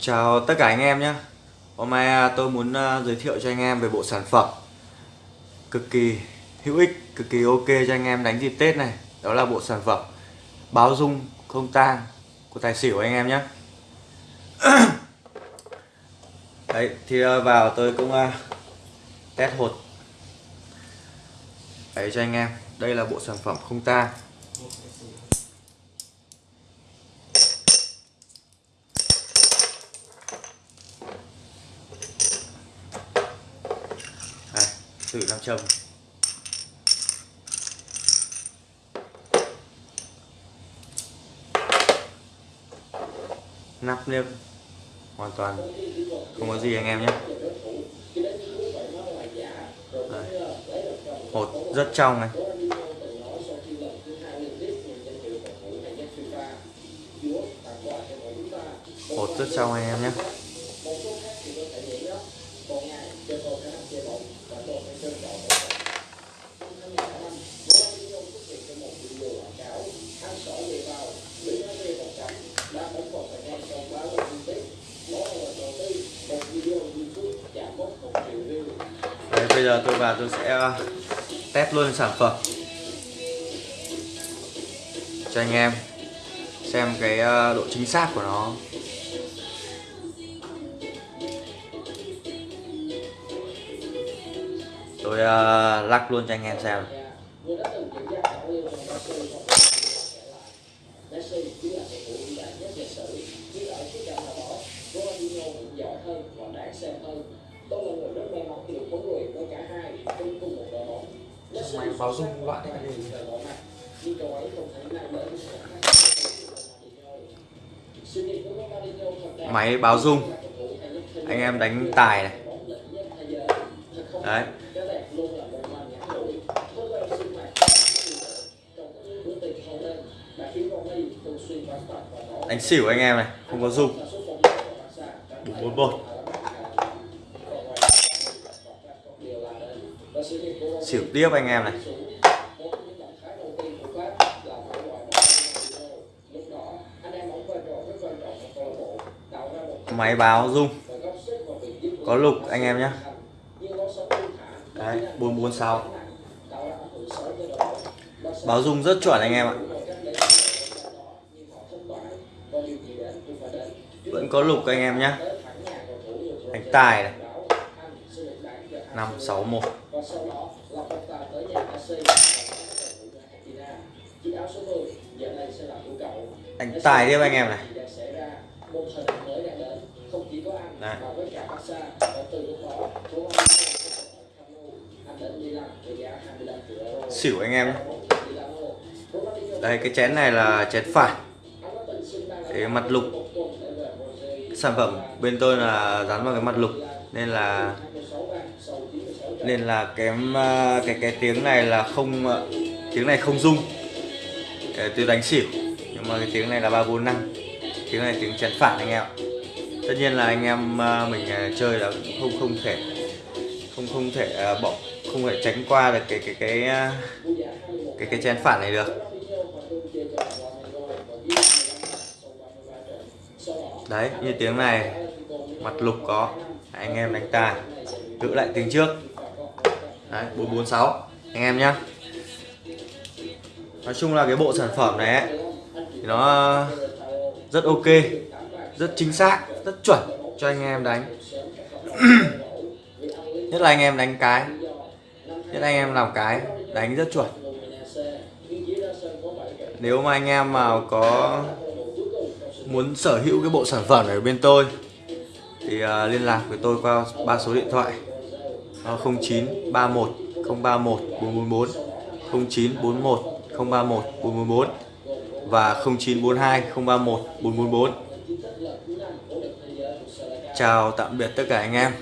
Chào tất cả anh em nhé. Hôm nay à, tôi muốn à, giới thiệu cho anh em về bộ sản phẩm Cực kỳ hữu ích, cực kỳ ok cho anh em đánh dịp Tết này. Đó là bộ sản phẩm báo dung không tang của tài xỉu anh em nhé. Đấy, thì à, vào tôi cũng test hột. Đấy cho anh em. Đây là bộ sản phẩm không tang. Thử nam châm. Nắp nếp hoàn toàn, không có gì anh em nhé. Đây. hột rất trong này. Hột rất trong anh em nhé. Đấy, bây giờ tôi vào tôi sẽ ờ, test luôn sản phẩm. Cho anh em xem cái ờ, độ chính xác của nó. Tôi uh, lắc luôn cho anh em xem. Máy báo dung loại này máy báo dung. Anh em đánh tài này. Đấy đánh xỉu anh em này, không có dung bốn một xỉu tiếp anh em này. Máy báo dung có lục anh em nhé đấy 446 báo dung rất chuẩn anh em ạ vẫn có lục anh em nhé anh tài này. 561 anh tài tiếp anh em này. Đấy. xỉu anh em đây, cái chén này là chén phải cái mặt lục. Sản phẩm bên tôi là dán vào cái mặt lục, nên là nên là cái à, cái cái tiếng này là không à, tiếng này không rung. Tôi đánh xỉu, nhưng mà cái tiếng này là ba bốn năm. Tiếng này tiếng chén phản anh em tất nhiên là anh em à, mình chơi là không không thể, không không thể bỏ, không thể tránh qua được cái cái cái cái cái chén phản này được. Đấy như tiếng này mặt lục có. Anh em đánh tài. Giữ lại tiếng trước. Đấy 446 anh em nhé nói chung là cái bộ sản phẩm này ấy, thì nó ờ, rất ok rất chính xác rất chuẩn cho anh em đánh. Nhất là anh em đánh cái. Nhất là anh em làm cái đánh rất chuẩn. Nếu mà anh em mà có muốn sở hữu cái bộ sản phẩm này ở bên tôi thì uh, liên lạc với tôi qua ba số điện thoại. Uh, 0931 031 444 0941 031 444 và 0942 031 444 Chào tạm biệt tất cả anh em.